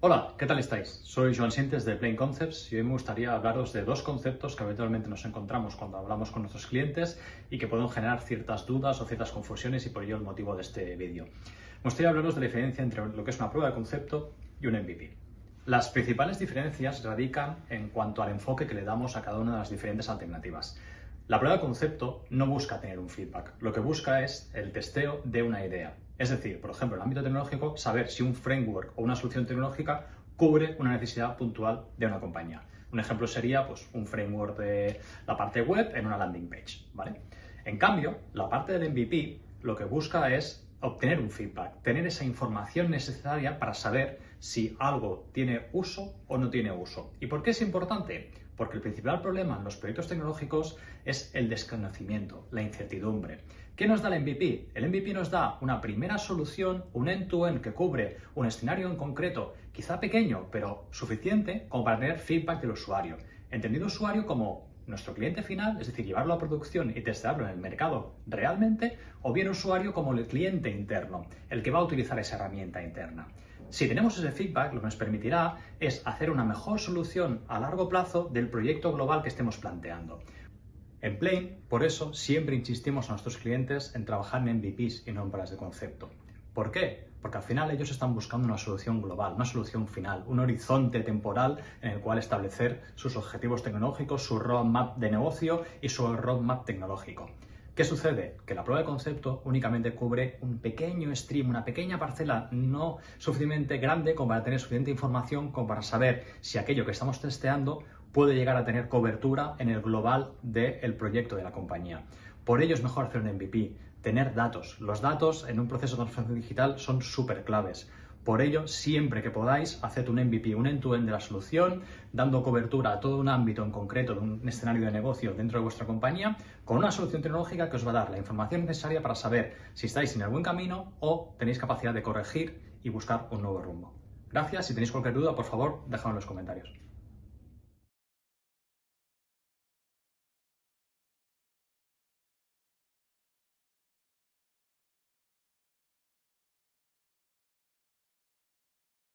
Hola, ¿qué tal estáis? Soy Joan Sientes de Plain Concepts y hoy me gustaría hablaros de dos conceptos que habitualmente nos encontramos cuando hablamos con nuestros clientes y que pueden generar ciertas dudas o ciertas confusiones y por ello el motivo de este vídeo. Me gustaría hablaros de la diferencia entre lo que es una prueba de concepto y un MVP. Las principales diferencias radican en cuanto al enfoque que le damos a cada una de las diferentes alternativas. La prueba de concepto no busca tener un feedback, lo que busca es el testeo de una idea. Es decir, por ejemplo, en el ámbito tecnológico, saber si un framework o una solución tecnológica cubre una necesidad puntual de una compañía. Un ejemplo sería pues, un framework de la parte web en una landing page. ¿vale? En cambio, la parte del MVP lo que busca es obtener un feedback, tener esa información necesaria para saber si algo tiene uso o no tiene uso. ¿Y por qué es importante? Porque el principal problema en los proyectos tecnológicos es el desconocimiento, la incertidumbre. ¿Qué nos da el MVP? El MVP nos da una primera solución, un end-to-end que cubre un escenario en concreto, quizá pequeño, pero suficiente como para tener feedback del usuario. Entendido usuario como nuestro cliente final, es decir, llevarlo a producción y testarlo en el mercado realmente, o bien usuario como el cliente interno, el que va a utilizar esa herramienta interna. Si tenemos ese feedback, lo que nos permitirá es hacer una mejor solución a largo plazo del proyecto global que estemos planteando. En Plain, por eso, siempre insistimos a nuestros clientes en trabajar en MVPs y no en pruebas de concepto. ¿Por qué? Porque al final ellos están buscando una solución global, una solución final, un horizonte temporal en el cual establecer sus objetivos tecnológicos, su roadmap de negocio y su roadmap tecnológico. ¿Qué sucede? Que la prueba de concepto únicamente cubre un pequeño stream, una pequeña parcela no suficientemente grande como para tener suficiente información como para saber si aquello que estamos testeando puede llegar a tener cobertura en el global del proyecto de la compañía. Por ello es mejor hacer un MVP, tener datos. Los datos en un proceso de transformación digital son súper claves. Por ello, siempre que podáis, haced un MVP, un end-to-end de la solución, dando cobertura a todo un ámbito en concreto de un escenario de negocio dentro de vuestra compañía, con una solución tecnológica que os va a dar la información necesaria para saber si estáis en el buen camino o tenéis capacidad de corregir y buscar un nuevo rumbo. Gracias, si tenéis cualquier duda, por favor, dejadlo en los comentarios.